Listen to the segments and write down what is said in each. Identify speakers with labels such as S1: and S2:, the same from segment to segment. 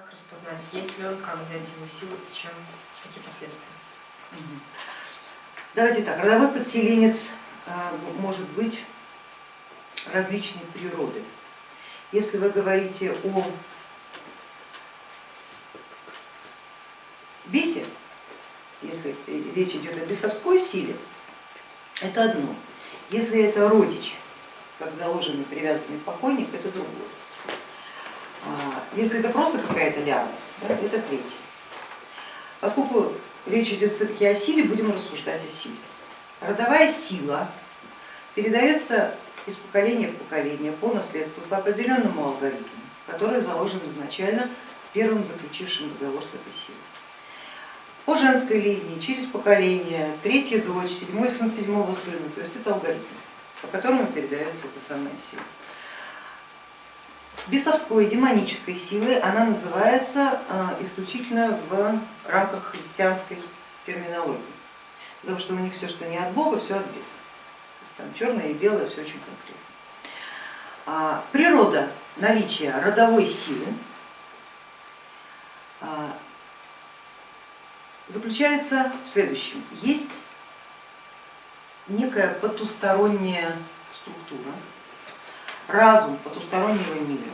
S1: Как распознать, есть ли он, как взять его силу и чем, какие последствия?
S2: Давайте так, родовой подселенец а, может быть различной природы. Если вы говорите о бесе, если речь идет о бесовской силе, это одно. Если это родич, как заложенный привязанный покойник, это другое. Если это просто какая-то ляма, да, это третье. Поскольку речь идет все-таки о силе, будем рассуждать о силе. Родовая сила передается из поколения в поколение по наследству по определенному алгоритму, который заложен изначально первым заключившим договор с этой силой. По женской линии, через поколение, третья дочь, седьмой сын седьмого сына, то есть это алгоритм, по которому передается эта самая сила. Бесовской демонической силой она называется а, исключительно в рамках христианской терминологии, потому что у них все, что не от Бога, все от беса. Там черное и белое, все очень конкретно. А, природа наличия родовой силы а, заключается в следующем. Есть некая потусторонняя структура, разум потустороннего мира,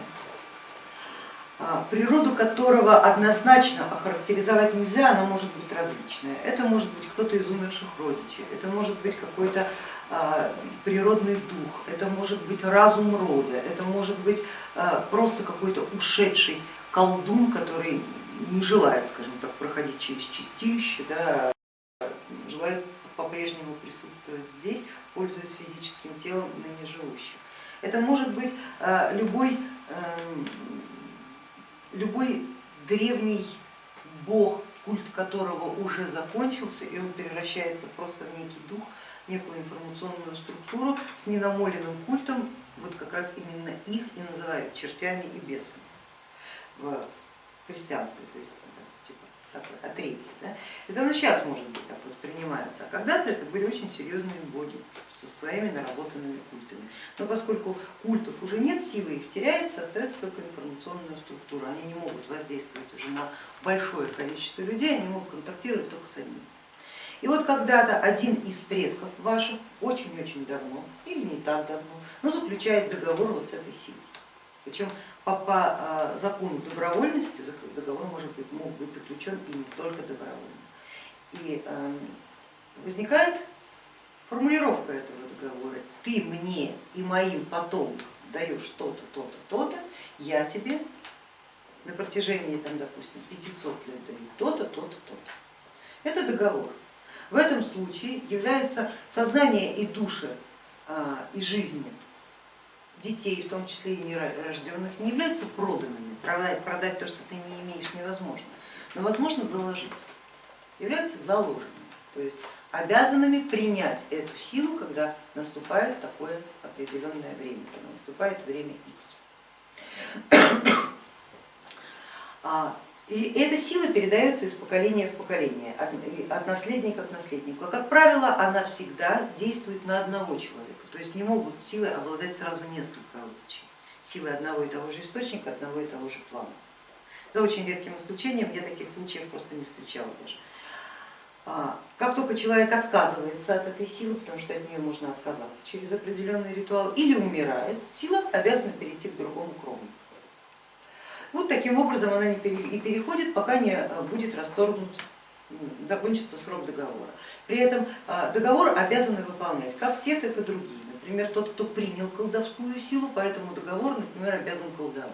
S2: а, природу которого однозначно охарактеризовать нельзя, она может быть различная. Это может быть кто-то из умерших родичей, это может быть какой-то а, природный дух, это может быть разум рода, это может быть а, просто какой-то ушедший колдун, который не желает, скажем так, проходить через чистилище, да, желает по-прежнему присутствовать здесь, пользуясь физическим телом ныне живущих. Это может быть любой эм, любой древний бог, культ которого уже закончился, и он превращается просто в некий дух, некую информационную структуру с ненамоленным культом, вот как раз именно их и называют чертями и бесами в христианстве. То есть отребье. Да? Это оно сейчас может быть так воспринимается, а когда-то это были очень серьезные боги со своими наработанными культами. Но поскольку культов уже нет, силы их теряется, остается только информационная структура. Они не могут воздействовать уже на большое количество людей, они могут контактировать только с одним. И вот когда-то один из предков ваших очень-очень давно, или не так давно, но заключает договор вот с этой силой. Причем по, по а, закону добровольности договор может быть, мог быть заключен и не только добровольно. И эм, возникает формулировка этого договора. Ты мне и моим потомкам даешь то-то, то-то, то-то, я тебе на протяжении, там, допустим, 500 лет даю то-то, то-то, то-то. Это договор. В этом случае являются сознание и души а, и жизни детей, в том числе и нерожденных, не являются проданными, продать, продать то, что ты не имеешь, невозможно, но возможно заложить, являются заложенными, то есть обязанными принять эту силу, когда наступает такое определенное время, когда наступает время X. А, и эта сила передается из поколения в поколение, от наследника к наследнику. Как правило, она всегда действует на одного человека, то есть не могут силы обладать сразу несколько родичей, силы одного и того же источника, одного и того же плана. За очень редким исключением, я таких случаев просто не встречала даже. А, как только человек отказывается от этой силы, потому что от нее можно отказаться через определенный ритуал, или умирает, сила обязана перейти к другому кровнику. Вот таким образом она и переходит, пока не э, будет расторгнут, закончится срок договора. При этом э, договор обязаны выполнять как те, так и другие. Например, тот, кто принял колдовскую силу, по этому договору, например, обязан колдовать.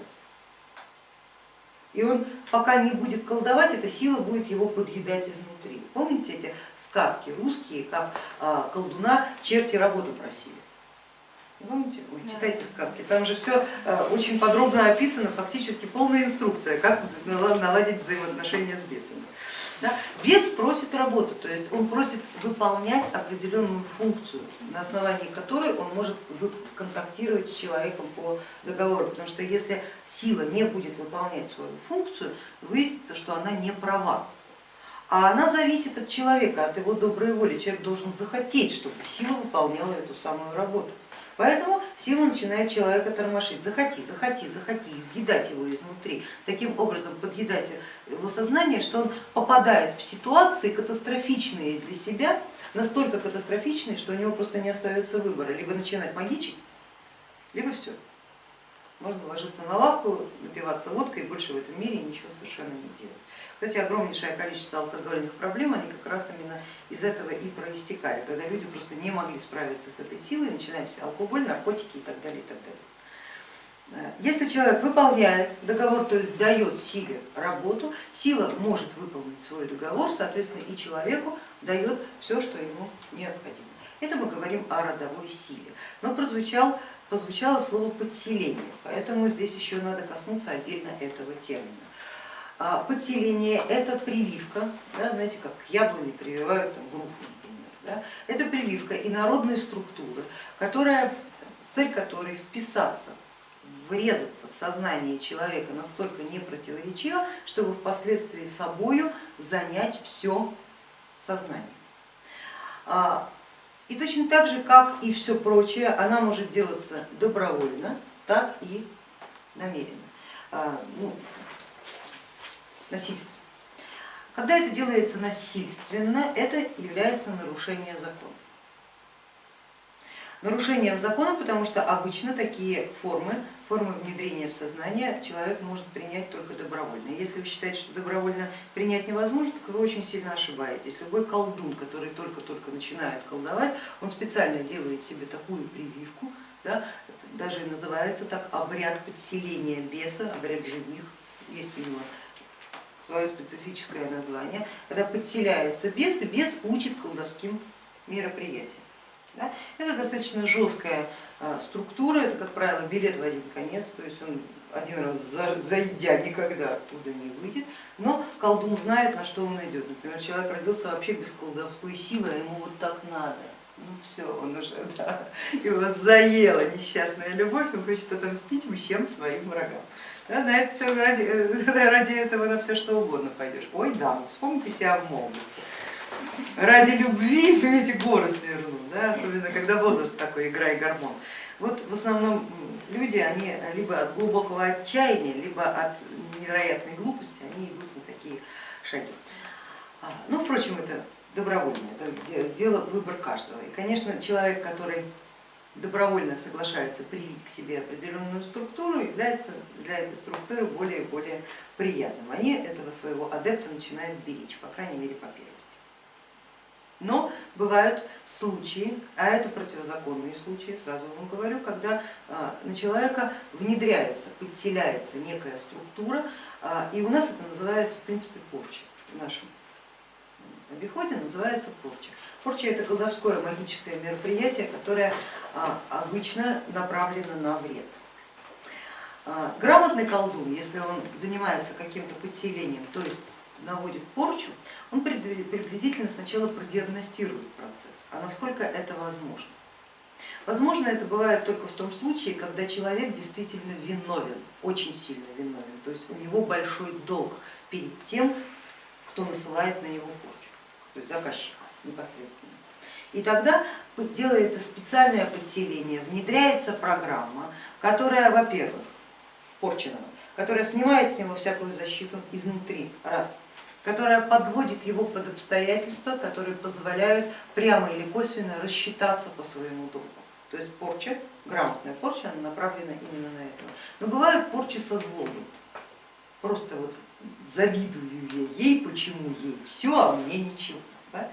S2: И он пока не будет колдовать, эта сила будет его подъедать изнутри. Помните эти сказки русские, как э, колдуна черти работу просили? Помните? Вы читайте сказки, там же все э, очень подробно описано, фактически полная инструкция, как наладить взаимоотношения с бесами. Да? Бес просит работу, то есть он просит выполнять определенную функцию, на основании которой он может контактировать с человеком по договору, потому что если сила не будет выполнять свою функцию, выяснится, что она не права. А она зависит от человека, от его доброй воли. Человек должен захотеть, чтобы сила выполняла эту самую работу. Поэтому сила начинает человека тормошить. Захоти, захоти, захоти, изъедать его изнутри. Таким образом подъедать его сознание, что он попадает в ситуации катастрофичные для себя, настолько катастрофичные, что у него просто не остается выбора. Либо начинать магичить, либо все. Можно ложиться на лавку, напиваться водкой и больше в этом мире ничего совершенно не делать. Кстати, огромнейшее количество алкогольных проблем, они как раз именно из этого и проистекали, когда люди просто не могли справиться с этой силой, начинались алкоголь, наркотики и так далее. И так далее. Э, если человек выполняет договор, то есть дает силе работу, сила может выполнить свой договор, соответственно и человеку дает все, что ему необходимо. Это мы говорим о родовой силе. Но прозвучал прозвучало слово подселение, поэтому здесь еще надо коснуться отдельно этого термина. А, подселение это прививка, да, знаете, как к яблоне прививают там, грушу, например. Да? Это прививка инородной структуры, которая, цель которой вписаться, врезаться в сознание человека настолько непротиворечиво, чтобы впоследствии собою занять все сознание. И точно так же, как и все прочее, она может делаться добровольно, так и намеренно, а, ну, насильственно. Когда это делается насильственно, это является нарушением закона нарушением закона, потому что обычно такие формы, формы внедрения в сознание человек может принять только добровольно. Если вы считаете, что добровольно принять невозможно, то вы очень сильно ошибаетесь. Любой колдун, который только-только начинает колдовать, он специально делает себе такую прививку, да, даже называется так обряд подселения беса, обряд жених, есть у него свое специфическое название, когда подселяется бес, и бес учит колдовским мероприятиям. Да? Это достаточно жесткая а, структура, это, как правило, билет в один конец, то есть он один раз зайдя никогда оттуда не выйдет, но колдун знает, на что он идет. Например, человек родился вообще без колдовской силы, а ему вот так надо. Ну все, он уже, да, его заела несчастная любовь, он хочет отомстить всем своим врагам. Да, на это все, ради, ради этого на все что угодно пойдешь. Ой, да, ну вспомните себя в молодости ради любви эти горы свернул, да, особенно когда возраст такой, игра и гормон. Вот в основном люди, они либо от глубокого отчаяния, либо от невероятной глупости, они идут на такие шаги. А, ну, впрочем, это добровольно, это дело, выбор каждого. И, конечно, человек, который добровольно соглашается привить к себе определенную структуру, является для этой структуры более и более приятным. Они этого своего адепта начинают беречь, по крайней мере, по первости. Но бывают случаи, а это противозаконные случаи, сразу вам говорю, когда а, на человека внедряется, подселяется некая структура, а, и у нас это называется в принципе порча в нашем обиходе называется порча. Порча это колдовское магическое мероприятие, которое а, обычно направлено на вред. Грамотный колдун, если он занимается каким-то подселением, то есть наводит порчу, он приблизительно сначала продиагностирует процесс, а насколько это возможно. Возможно, это бывает только в том случае, когда человек действительно виновен, очень сильно виновен, то есть у него большой долг перед тем, кто насылает на него порчу, то есть заказчик непосредственно. И тогда делается специальное подселение, внедряется программа, которая, во-первых, порченного, которая снимает с него всякую защиту изнутри, раз, которая подводит его под обстоятельства, которые позволяют прямо или косвенно рассчитаться по своему долгу. То есть порча, грамотная порча, она направлена именно на это. Но бывают порчи со злобой. Просто вот завидую я ей, почему ей все, а мне ничего. Да?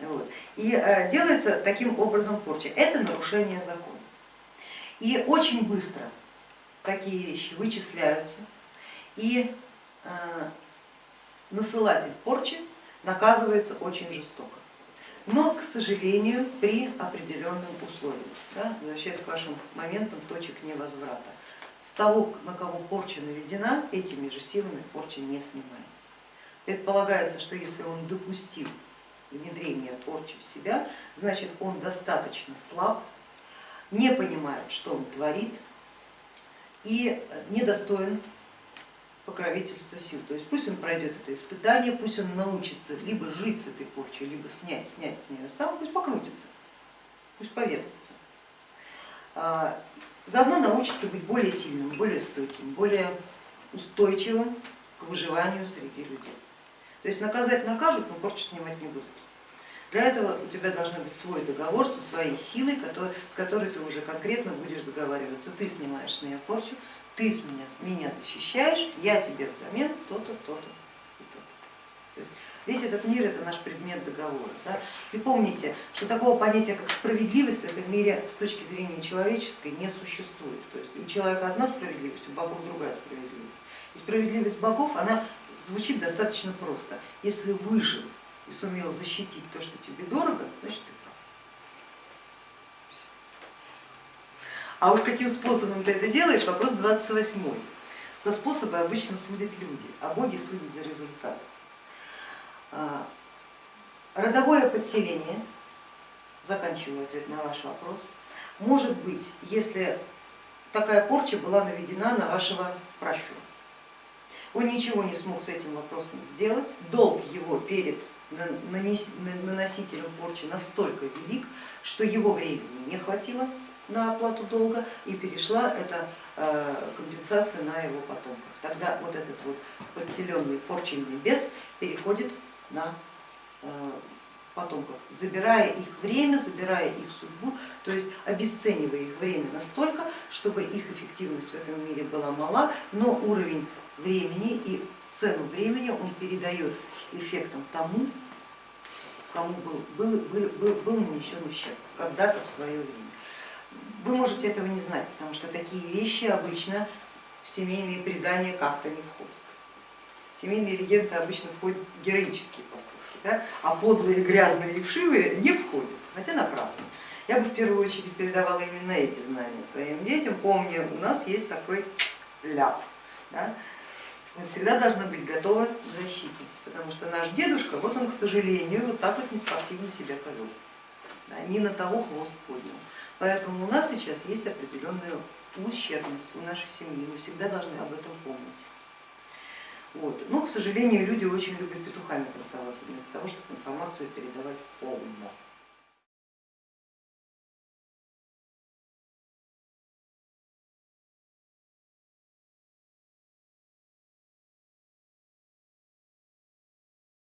S2: Вот. И э, делается таким образом порча. Это нарушение закона. И очень быстро такие вещи вычисляются и э, насылатель порчи наказывается очень жестоко. Но, к сожалению, при определенном условии, да, возвращаясь к вашим моментам точек невозврата. С того, на кого порча наведена, этими же силами порча не снимается. Предполагается, что если он допустил внедрение порчи в себя, значит он достаточно слаб, не понимает, что он творит и недостоин покровительство сил. То есть пусть он пройдет это испытание, пусть он научится либо жить с этой порчей, либо снять, снять с нее сам, пусть покрутится, пусть повертится. а, заодно научится быть более сильным, более стойким, более устойчивым к выживанию среди людей. То есть наказать накажут, но порчу снимать не будут. Для этого у тебя должен быть свой договор со своей силой, с которой ты уже конкретно будешь договариваться. Ты снимаешь с меня порчу, ты меня, меня защищаешь, я тебе взамен то-то, то-то и то-то. То есть весь этот мир это наш предмет договора. Да? И помните, что такого понятия, как справедливость в этом мире с точки зрения человеческой не существует. То есть у человека одна справедливость, у богов другая справедливость. И справедливость богов, она звучит достаточно просто. Если выжил и сумел защитить то, что тебе дорого, значит ты прав. Всё. А вот каким способом ты это делаешь, вопрос 28. Со способа обычно судят люди, а боги судят за результат. А, Родовое подселение, заканчиваю ответ на ваш вопрос, может быть, если такая порча была наведена на вашего пращура. Он ничего не смог с этим вопросом сделать, долг его перед наносителем порчи настолько велик, что его времени не хватило на оплату долга и перешла эта э, компенсация на его потомков. Тогда вот этот вот подселенный порченный бес переходит на э, потомков, забирая их время, забирая их судьбу, то есть обесценивая их время настолько, чтобы их эффективность в этом мире была мала, но уровень времени и цену времени он передает эффектом тому, кому был, был, был, был, был нанесен ущерб когда-то в свое время. Вы можете этого не знать, потому что такие вещи обычно в семейные предания как-то не входят. В семейные легенды обычно входят героические поступки, да? а подлые, грязные и вшивые не входят, хотя напрасно. Я бы в первую очередь передавала именно эти знания своим детям, помня, у нас есть такой ляп. Да? Мы всегда должны быть готовы к защите, потому что наш дедушка, вот он, к сожалению, вот так вот неспортивно себя повел, да, не на того хвост поднял. Поэтому у нас сейчас есть определенная ущербность у нашей семьи, мы всегда должны об этом помнить. Вот. Но, к сожалению, люди очень любят петухами красоваться, вместо того, чтобы информацию передавать полно.